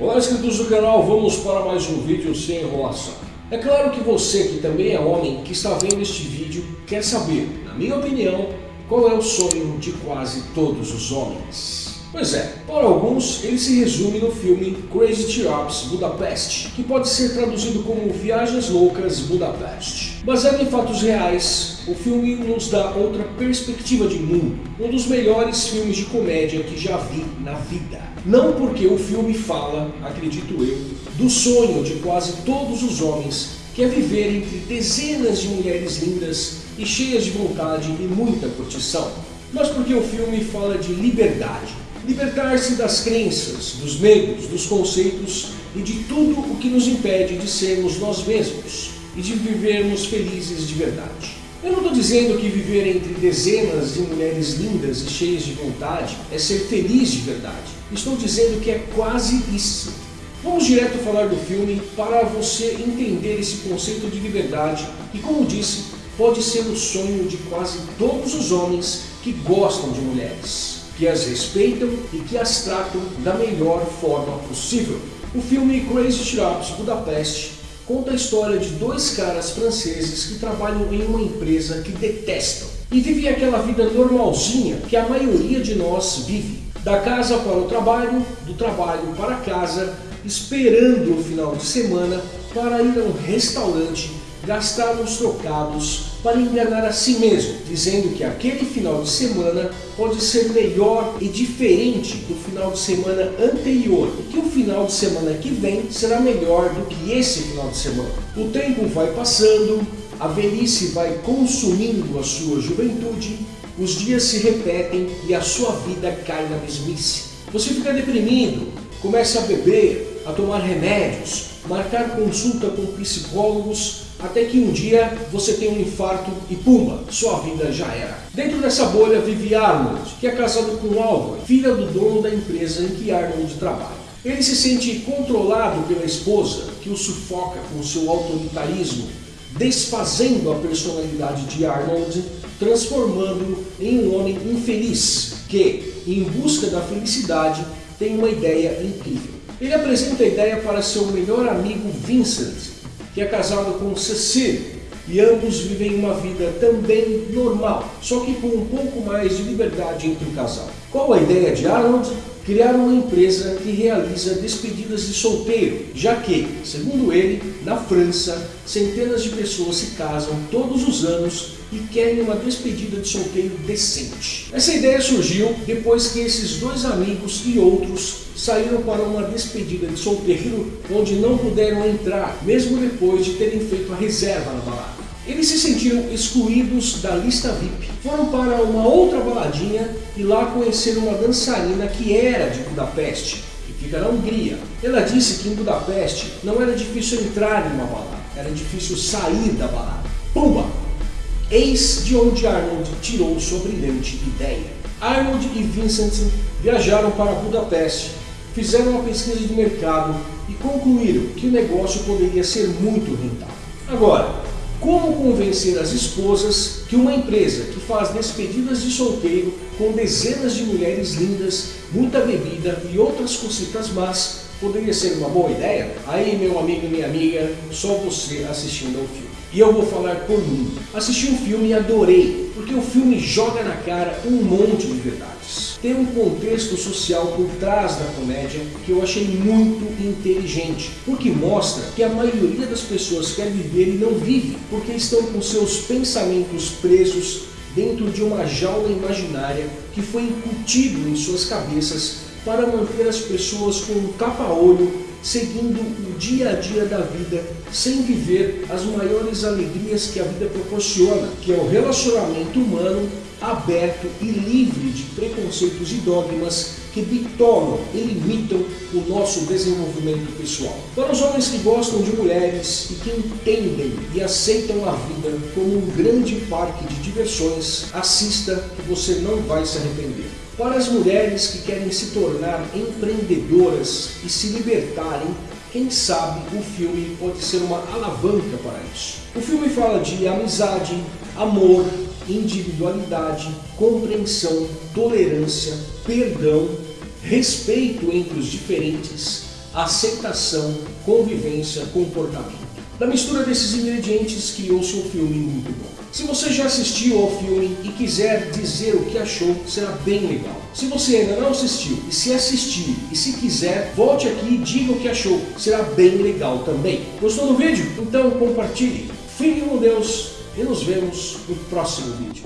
Olá inscritos do canal, vamos para mais um vídeo sem enrolação. É claro que você que também é homem que está vendo este vídeo quer saber, na minha opinião, qual é o sonho de quase todos os homens. Pois é, para alguns ele se resume no filme Crazy Tirops Budapest, que pode ser traduzido como Viagens Loucas Budapeste. Baseado em fatos reais, o filme nos dá outra perspectiva de mundo, um dos melhores filmes de comédia que já vi na vida. Não porque o filme fala, acredito eu, do sonho de quase todos os homens que é viver entre dezenas de mulheres lindas e cheias de vontade e muita curtição, mas porque o filme fala de liberdade, Libertar-se das crenças, dos medos, dos conceitos e de tudo o que nos impede de sermos nós mesmos e de vivermos felizes de verdade. Eu não estou dizendo que viver entre dezenas de mulheres lindas e cheias de vontade é ser feliz de verdade. Estou dizendo que é quase isso. Vamos direto falar do filme para você entender esse conceito de liberdade e, como disse, pode ser o sonho de quase todos os homens que gostam de mulheres que as respeitam e que as tratam da melhor forma possível. O filme Crazy Straps Budapeste conta a história de dois caras franceses que trabalham em uma empresa que detestam e vivem aquela vida normalzinha que a maioria de nós vive. Da casa para o trabalho, do trabalho para casa, esperando o final de semana para ir a um restaurante gastar uns trocados para enganar a si mesmo, dizendo que aquele final de semana pode ser melhor e diferente do final de semana anterior e que o final de semana que vem será melhor do que esse final de semana. O tempo vai passando, a velhice vai consumindo a sua juventude, os dias se repetem e a sua vida cai na mesmice. Você fica deprimido, começa a beber, a tomar remédios, marcar consulta com psicólogos, até que um dia você tem um infarto e pumba, sua vida já era. Dentro dessa bolha vive Arnold, que é casado com Alva, filha do dono da empresa em que Arnold trabalha. Ele se sente controlado pela esposa, que o sufoca com seu autoritarismo, desfazendo a personalidade de Arnold, transformando-o em um homem infeliz, que, em busca da felicidade, tem uma ideia incrível. Ele apresenta a ideia para seu melhor amigo Vincent, que é casado com Cecília, e ambos vivem uma vida também normal, só que com um pouco mais de liberdade entre o casal. Qual a ideia de Arnold? Criar uma empresa que realiza despedidas de solteiro, já que, segundo ele, na França, centenas de pessoas se casam todos os anos e querem uma despedida de solteiro decente. Essa ideia surgiu depois que esses dois amigos e outros saíram para uma despedida de solteiro onde não puderam entrar, mesmo depois de terem feito a reserva na balada. Eles se sentiram excluídos da lista VIP. Foram para uma outra baladinha e lá conheceram uma dançarina que era de Budapeste, que fica na Hungria. Ela disse que em Budapeste não era difícil entrar em uma balada, era difícil sair da balada. Pumba! Eis de onde Arnold tirou sua brilhante ideia. Arnold e Vincent viajaram para Budapeste fizeram uma pesquisa de mercado e concluíram que o negócio poderia ser muito rentável. Agora, como convencer as esposas que uma empresa que faz despedidas de solteiro com dezenas de mulheres lindas, muita bebida e outras cositas más poderia ser uma boa ideia? Aí, meu amigo e minha amiga, só você assistindo ao filme. E eu vou falar por mim. Assisti um filme e adorei, porque o filme joga na cara um monte de verdades. Tem um contexto social por trás da comédia que eu achei muito inteligente, porque mostra que a maioria das pessoas quer viver e não vive, porque estão com seus pensamentos presos dentro de uma jaula imaginária que foi incutido em suas cabeças para manter as pessoas com um tapa-olho seguindo o dia a dia da vida, sem viver as maiores alegrias que a vida proporciona, que é o relacionamento humano aberto e livre de preconceitos e dogmas que bitolam e limitam o nosso desenvolvimento pessoal. Para os homens que gostam de mulheres e que entendem e aceitam a vida como um grande parque de diversões, assista que você não vai se arrepender. Para as mulheres que querem se tornar empreendedoras e se libertarem, quem sabe o filme pode ser uma alavanca para isso. O filme fala de amizade, amor, individualidade, compreensão, tolerância, perdão, respeito entre os diferentes, aceitação, convivência, comportamento. Da mistura desses ingredientes criou-se um filme muito bom. Se você já assistiu ao filme e quiser dizer o que achou, será bem legal. Se você ainda não assistiu e se assistir e se quiser, volte aqui e diga o que achou, será bem legal também. Gostou do vídeo? Então compartilhe. Fique com Deus e nos vemos no próximo vídeo.